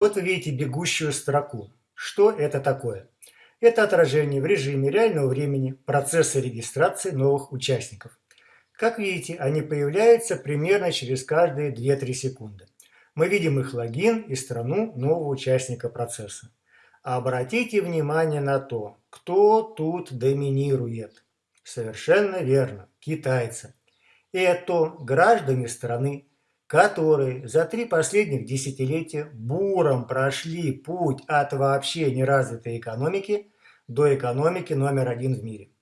Вот вы видите бегущую строку. Что это такое? Это отражение в режиме реального времени процесса регистрации новых участников. Как видите, они появляются примерно через каждые 2-3 секунды. Мы видим их логин и страну нового участника процесса. Обратите внимание на то, кто тут доминирует. Совершенно верно, китайцы. Это граждане страны, которые за три последних десятилетия буром прошли путь от вообще неразвитой экономики до экономики номер один в мире.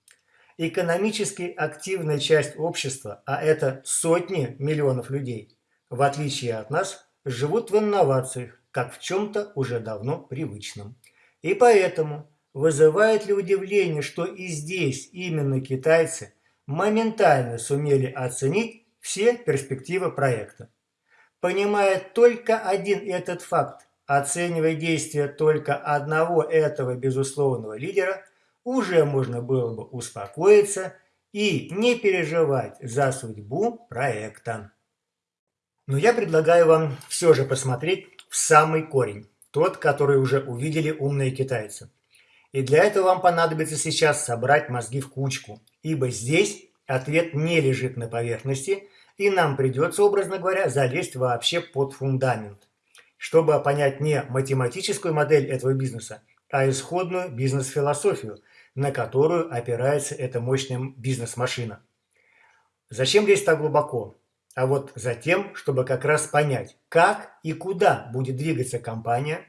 Экономически активная часть общества, а это сотни миллионов людей, в отличие от нас, живут в инновациях, как в чем-то уже давно привычном. И поэтому вызывает ли удивление, что и здесь именно китайцы моментально сумели оценить все перспективы проекта. Понимая только один этот факт, оценивая действия только одного этого безусловного лидера, уже можно было бы успокоиться и не переживать за судьбу проекта. Но я предлагаю вам все же посмотреть в самый корень, тот, который уже увидели умные китайцы. И для этого вам понадобится сейчас собрать мозги в кучку, ибо здесь ответ не лежит на поверхности, и нам придется, образно говоря, залезть вообще под фундамент, чтобы понять не математическую модель этого бизнеса, а исходную бизнес-философию, на которую опирается эта мощная бизнес-машина. Зачем лезть так глубоко? А вот за тем, чтобы как раз понять, как и куда будет двигаться компания,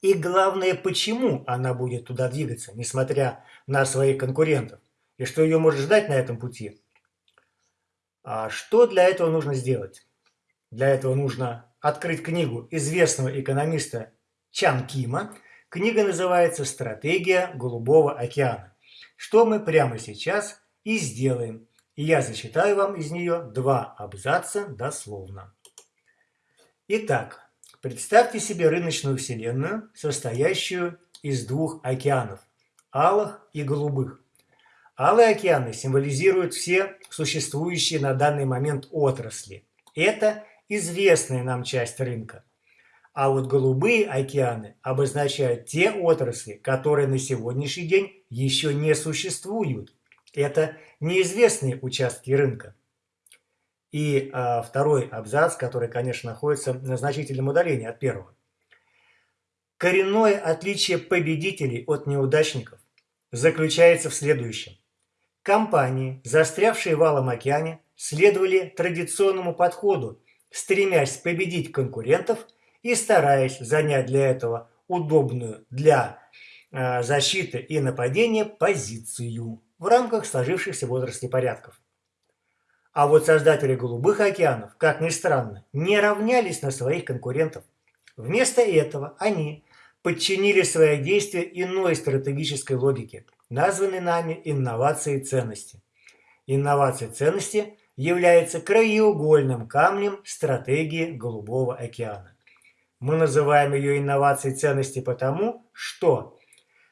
и главное, почему она будет туда двигаться, несмотря на своих конкурентов, и что ее может ждать на этом пути. А что для этого нужно сделать? Для этого нужно открыть книгу известного экономиста Чан Кима. Книга называется «Стратегия Голубого океана». Что мы прямо сейчас и сделаем. И я зачитаю вам из нее два абзаца дословно. Итак, представьте себе рыночную вселенную, состоящую из двух океанов – алых и голубых. Алые океаны символизируют все существующие на данный момент отрасли. Это известная нам часть рынка. А вот голубые океаны обозначают те отрасли, которые на сегодняшний день еще не существуют. Это неизвестные участки рынка. И а, второй абзац, который, конечно, находится на значительном удалении от первого. Коренное отличие победителей от неудачников заключается в следующем. Компании, застрявшие в Алом океане, следовали традиционному подходу, стремясь победить конкурентов и стараясь занять для этого удобную для э, защиты и нападения позицию в рамках сложившихся в отрасли порядков. А вот создатели голубых океанов, как ни странно, не равнялись на своих конкурентов. Вместо этого они подчинили свои действия иной стратегической логике – названы нами инновацией ценности. Инновация ценности является краеугольным камнем стратегии Голубого океана. Мы называем ее инновацией ценности потому, что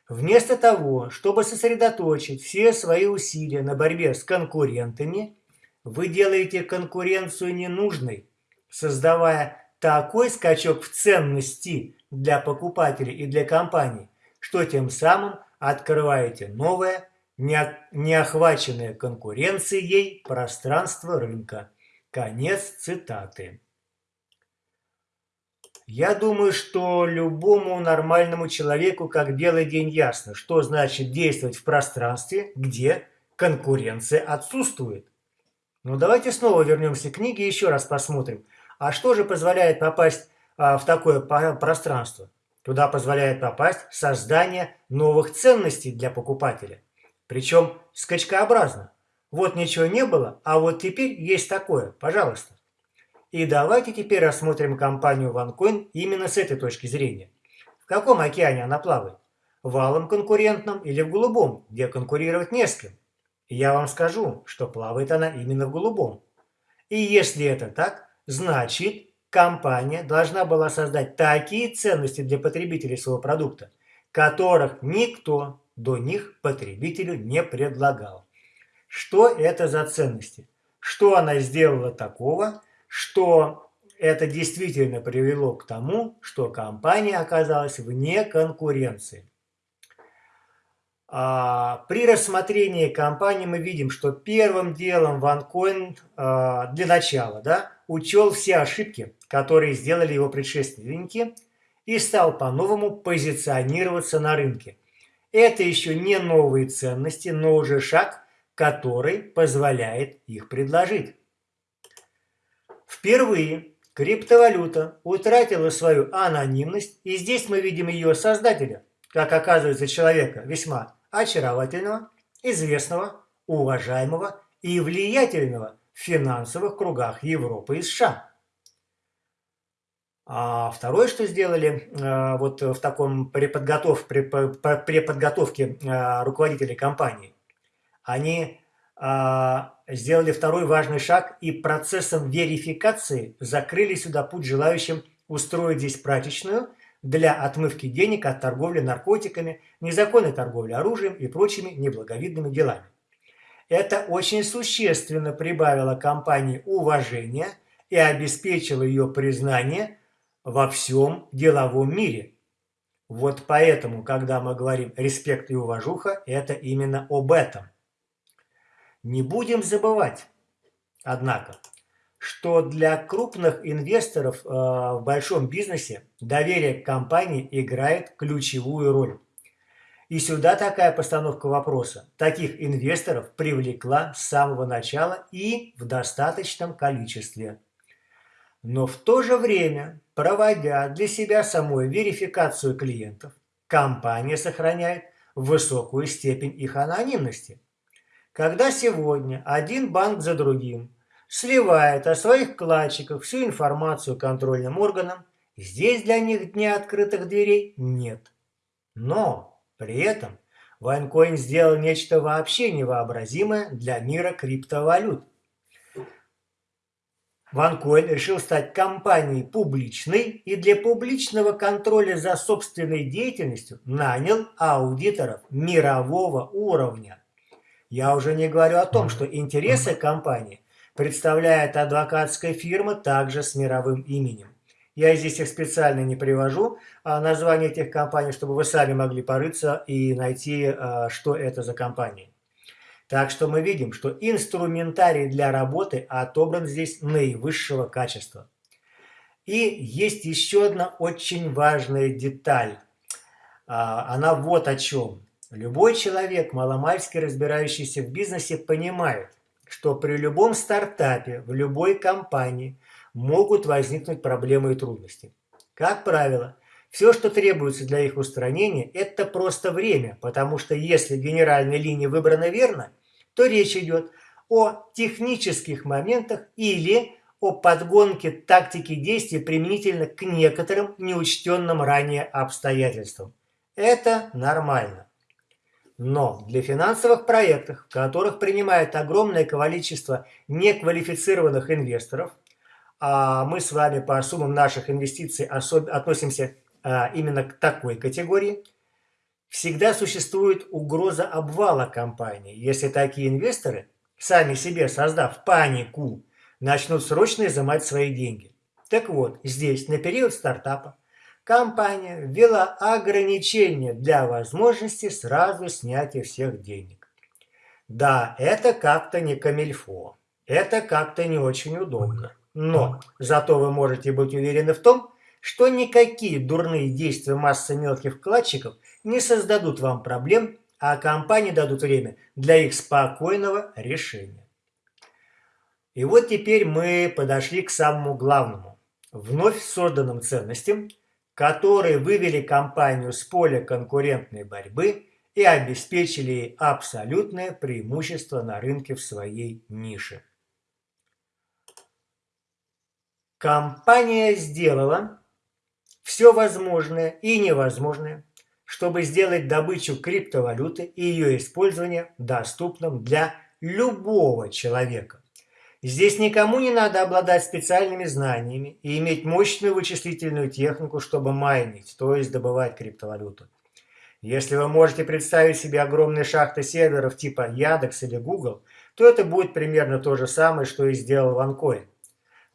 вместо того, чтобы сосредоточить все свои усилия на борьбе с конкурентами, вы делаете конкуренцию ненужной, создавая такой скачок в ценности для покупателей и для компаний, что тем самым открываете новое, неохваченное конкуренцией пространство рынка. Конец цитаты. Я думаю, что любому нормальному человеку как белый день ясно, что значит действовать в пространстве, где конкуренция отсутствует. Но давайте снова вернемся к книге и еще раз посмотрим, а что же позволяет попасть а, в такое пространство? Туда позволяет попасть создание новых ценностей для покупателя. Причем скачкообразно. Вот ничего не было, а вот теперь есть такое. Пожалуйста. И давайте теперь рассмотрим компанию OneCoin именно с этой точки зрения. В каком океане она плавает? В алом конкурентном или в голубом, где конкурировать не с кем? Я вам скажу, что плавает она именно в голубом. И если это так, значит компания должна была создать такие ценности для потребителей своего продукта, которых никто до них потребителю не предлагал. Что это за ценности? Что она сделала такого, что это действительно привело к тому, что компания оказалась вне конкуренции. А, при рассмотрении компании мы видим, что первым делом OneCoin а, для начала да, учел все ошибки, которые сделали его предшественники, и стал по-новому позиционироваться на рынке. Это еще не новые ценности, но уже шаг, который позволяет их предложить. Впервые криптовалюта утратила свою анонимность, и здесь мы видим ее создателя, как оказывается человека весьма очаровательного, известного, уважаемого и влиятельного финансовых кругах Европы и США. А второе, что сделали э, вот в таком преподготовке э, руководителей компании, они э, сделали второй важный шаг и процессом верификации закрыли сюда путь желающим устроить здесь прачечную для отмывки денег от торговли наркотиками, незаконной торговли оружием и прочими неблаговидными делами. Это очень существенно прибавило компании уважения и обеспечило ее признание во всем деловом мире. Вот поэтому, когда мы говорим «респект и уважуха», это именно об этом. Не будем забывать, однако, что для крупных инвесторов э, в большом бизнесе доверие к компании играет ключевую роль. И сюда такая постановка вопроса. Таких инвесторов привлекла с самого начала и в достаточном количестве. Но в то же время, проводя для себя самой верификацию клиентов, компания сохраняет высокую степень их анонимности. Когда сегодня один банк за другим сливает о своих вкладчиках всю информацию контрольным органам, здесь для них дня открытых дверей нет. Но при этом OneCoin сделал нечто вообще невообразимое для мира криптовалют. OneCoin решил стать компанией публичной и для публичного контроля за собственной деятельностью нанял аудиторов мирового уровня. Я уже не говорю о том, что интересы компании представляет адвокатская фирма также с мировым именем. Я здесь их специально не привожу, а название этих компаний, чтобы вы сами могли порыться и найти, а, что это за компании. Так что мы видим, что инструментарий для работы отобран здесь наивысшего качества. И есть еще одна очень важная деталь. А, она вот о чем. Любой человек, маломальски разбирающийся в бизнесе, понимает, что при любом стартапе, в любой компании могут возникнуть проблемы и трудности. Как правило, все, что требуется для их устранения, это просто время, потому что если генеральная линия выбрана верно, то речь идет о технических моментах или о подгонке тактики действий применительно к некоторым неучтенным ранее обстоятельствам. Это нормально. Но для финансовых проектов, в которых принимает огромное количество неквалифицированных инвесторов, мы с вами по суммам наших инвестиций относимся а, именно к такой категории, всегда существует угроза обвала компании, если такие инвесторы, сами себе создав панику, начнут срочно изымать свои деньги. Так вот, здесь на период стартапа компания ввела ограничения для возможности сразу снятия всех денег. Да, это как-то не камильфо, это как-то не очень удобно. Но зато вы можете быть уверены в том, что никакие дурные действия массы мелких вкладчиков не создадут вам проблем, а компании дадут время для их спокойного решения. И вот теперь мы подошли к самому главному. Вновь созданным ценностям – которые вывели компанию с поля конкурентной борьбы и обеспечили ей абсолютное преимущество на рынке в своей нише. Компания сделала все возможное и невозможное, чтобы сделать добычу криптовалюты и ее использование доступным для любого человека. Здесь никому не надо обладать специальными знаниями и иметь мощную вычислительную технику, чтобы майнить, то есть добывать криптовалюту. Если вы можете представить себе огромные шахты серверов типа Яндекс или Google, то это будет примерно то же самое, что и сделал OneCoin.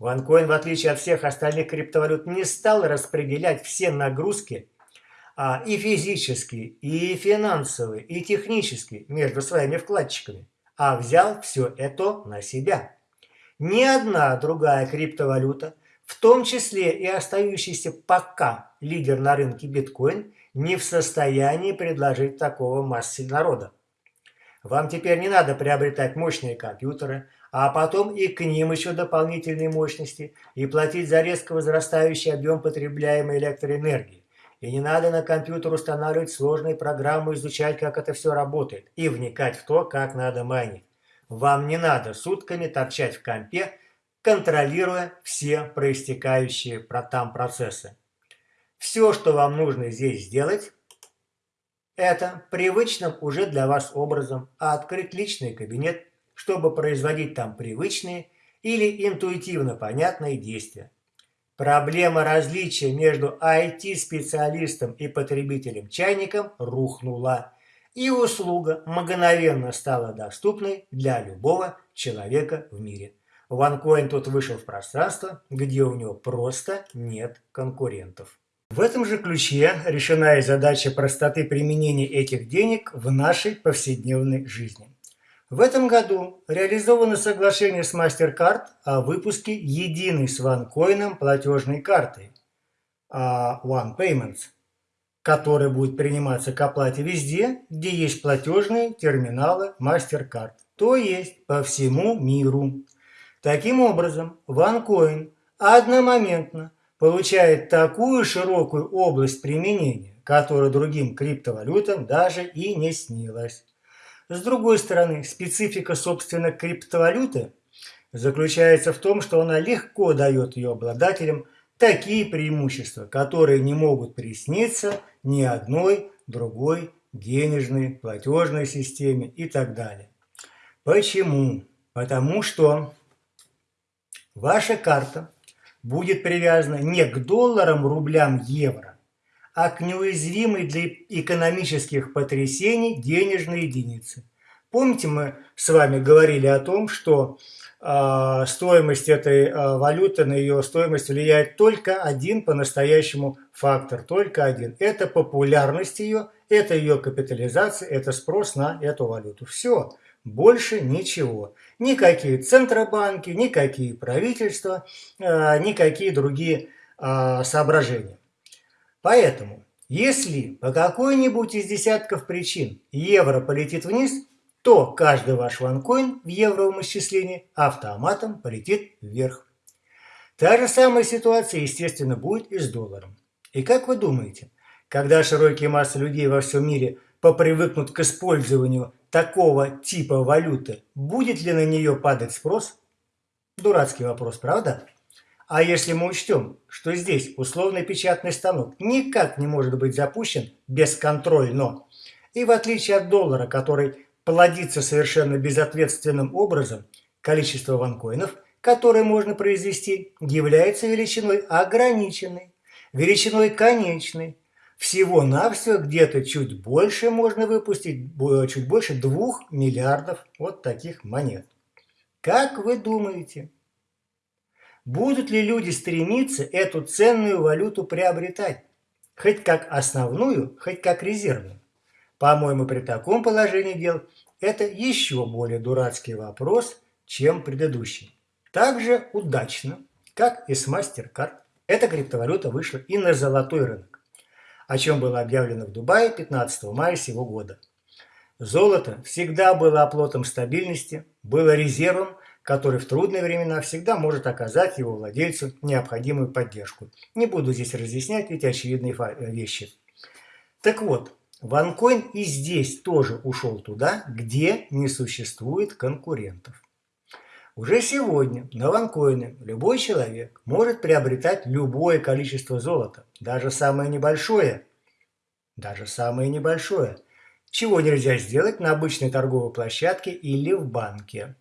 OneCoin, в отличие от всех остальных криптовалют, не стал распределять все нагрузки а, и физические, и финансовые, и технические между своими вкладчиками, а взял все это на себя. Ни одна другая криптовалюта, в том числе и остающийся пока лидер на рынке биткоин, не в состоянии предложить такого массе народа. Вам теперь не надо приобретать мощные компьютеры, а потом и к ним еще дополнительные мощности и платить за резко возрастающий объем потребляемой электроэнергии. И не надо на компьютер устанавливать сложные программы, изучать, как это все работает, и вникать в то, как надо майнить. Вам не надо сутками торчать в компе, контролируя все проистекающие там процессы. Все, что вам нужно здесь сделать, это привычным уже для вас образом открыть личный кабинет, чтобы производить там привычные или интуитивно понятные действия. Проблема различия между IT-специалистом и потребителем-чайником рухнула, и услуга мгновенно стала доступной для любого человека в мире. OneCoin тут вышел в пространство, где у него просто нет конкурентов. В этом же ключе решена и задача простоты применения этих денег в нашей повседневной жизни. В этом году реализовано соглашение с MasterCard о выпуске единой с OneCoin платежной карты а, One Payments, которая будет приниматься к оплате везде, где есть платежные терминалы MasterCard, то есть по всему миру. Таким образом, OneCoin одномоментно получает такую широкую область применения, которая другим криптовалютам даже и не снилась. С другой стороны, специфика, собственно, криптовалюты заключается в том, что она легко дает ее обладателям такие преимущества, которые не могут присниться ни одной другой денежной, платежной системе и так далее. Почему? Потому что ваша карта будет привязана не к долларам, рублям, евро, а к неуязвимой для экономических потрясений денежной единице. Помните, мы с вами говорили о том, что э, стоимость этой э, валюты, на ее стоимость влияет только один по-настоящему фактор, только один. Это популярность ее, это ее капитализация, это спрос на эту валюту. Все, больше ничего. Никакие центробанки, никакие правительства, э, никакие другие э, соображения. Поэтому, если по какой-нибудь из десятков причин евро полетит вниз, то каждый ваш ванкоин в евровом исчислении автоматом полетит вверх. Та же самая ситуация, естественно, будет и с долларом. И как вы думаете, когда широкие массы людей во всем мире попривыкнут к использованию такого типа валюты, будет ли на нее падать спрос? Дурацкий вопрос, правда? А если мы учтем, что здесь условный печатный станок никак не может быть запущен бесконтрольно, и в отличие от доллара, который плодится совершенно безответственным образом, количество ванкоинов, которые можно произвести, является величиной ограниченной, величиной конечной, всего-навсего где-то чуть больше можно выпустить, чуть больше двух миллиардов вот таких монет. Как вы думаете, будут ли люди стремиться эту ценную валюту приобретать? Хоть как основную, хоть как резервную? По-моему, при таком положении дел это еще более дурацкий вопрос, чем предыдущий. Также удачно, как и с MasterCard, эта криптовалюта вышла и на золотой рынок о чем было объявлено в Дубае 15 мая сего года. Золото всегда было оплотом стабильности, было резервом, который в трудные времена всегда может оказать его владельцу необходимую поддержку. Не буду здесь разъяснять эти очевидные вещи. Так вот, OneCoin и здесь тоже ушел туда, где не существует конкурентов. Уже сегодня на OneCoin любой человек может приобретать любое количество золота, даже самое небольшое, даже самое небольшое, чего нельзя сделать на обычной торговой площадке или в банке.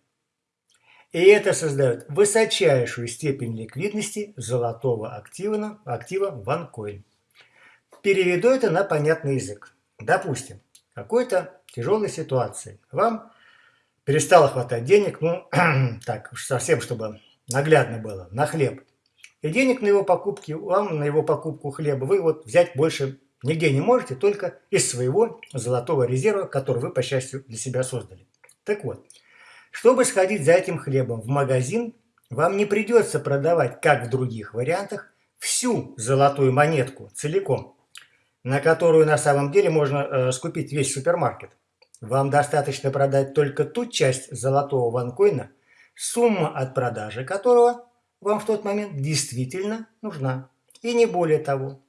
И это создает высочайшую степень ликвидности золотого актива, актива OneCoin. Переведу это на понятный язык. Допустим, какой-то тяжелой ситуации вам перестало хватать денег, ну, так, совсем, чтобы наглядно было, на хлеб. И денег на его покупки, вам на его покупку хлеба вы вот взять больше нигде не можете, только из своего золотого резерва, который вы, по счастью, для себя создали. Так вот, чтобы сходить за этим хлебом в магазин, вам не придется продавать, как в других вариантах, всю золотую монетку целиком, на которую на самом деле можно э, скупить весь супермаркет. Вам достаточно продать только ту часть золотого ванкоина, сумма от продажи которого вам в тот момент действительно нужна. И не более того.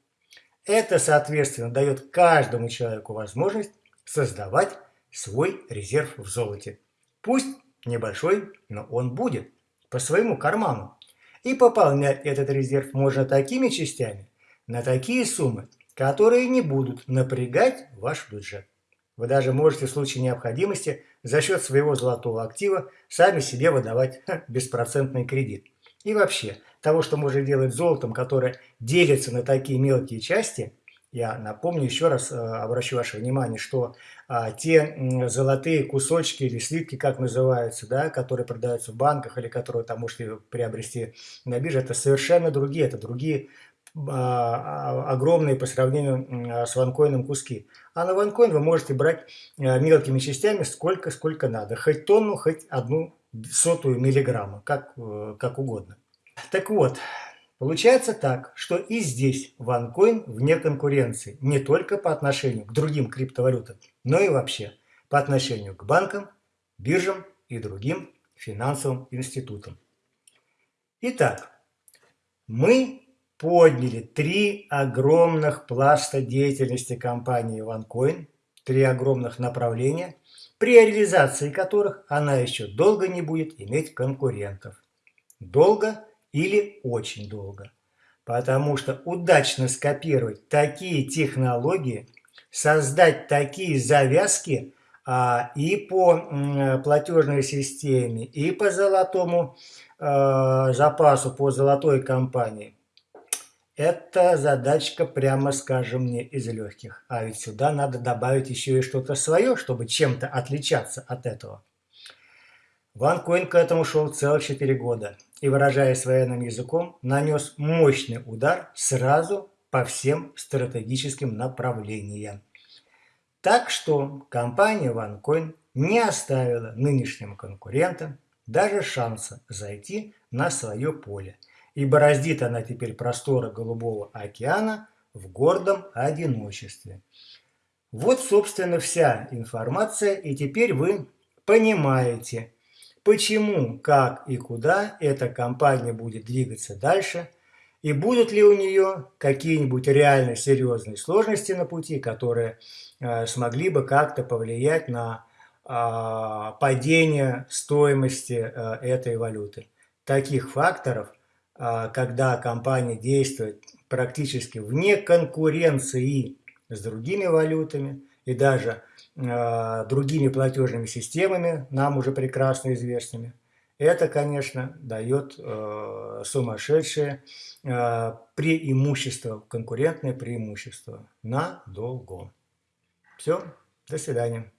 Это, соответственно, дает каждому человеку возможность создавать свой резерв в золоте. Пусть небольшой, но он будет по своему карману. И пополнять этот резерв можно такими частями, на такие суммы, которые не будут напрягать ваш бюджет. Вы даже можете в случае необходимости за счет своего золотого актива сами себе выдавать беспроцентный кредит. И вообще, того, что можно делать золотом, которое делится на такие мелкие части, я напомню еще раз, э, обращу ваше внимание, что а, те золотые кусочки или слитки, как называются, да, которые продаются в банках или которые там можете приобрести на бирже, это совершенно другие, это другие а, а, огромные по сравнению с ванкоином куски. А на ванкоин вы можете брать э, мелкими частями сколько, сколько надо. Хоть тонну, хоть одну сотую миллиграмма, как, э, как угодно. Так вот, получается так, что и здесь OneCoin вне конкуренции не только по отношению к другим криптовалютам, но и вообще по отношению к банкам, биржам и другим финансовым институтам. Итак, мы подняли три огромных пласта деятельности компании OneCoin, три огромных направления – при реализации которых она еще долго не будет иметь конкурентов. Долго или очень долго. Потому что удачно скопировать такие технологии, создать такие завязки а, и по м, платежной системе, и по золотому а, запасу, по золотой компании – это задачка, прямо скажем, не из легких. А ведь сюда надо добавить еще и что-то свое, чтобы чем-то отличаться от этого. Ван Койн к этому шел целых 4 года и, выражаясь военным языком, нанес мощный удар сразу по всем стратегическим направлениям. Так что компания OneCoin не оставила нынешним конкурентам даже шанса зайти на свое поле – и бороздит она теперь просторы Голубого океана в гордом одиночестве. Вот, собственно, вся информация, и теперь вы понимаете, почему, как и куда эта компания будет двигаться дальше, и будут ли у нее какие-нибудь реально серьезные сложности на пути, которые э, смогли бы как-то повлиять на э, падение стоимости э, этой валюты. Таких факторов – а, когда компания действует практически вне конкуренции с другими валютами и даже э, другими платежными системами, нам уже прекрасно известными, это, конечно, дает э, сумасшедшее э, преимущество, конкурентное преимущество надолго. Все, до свидания.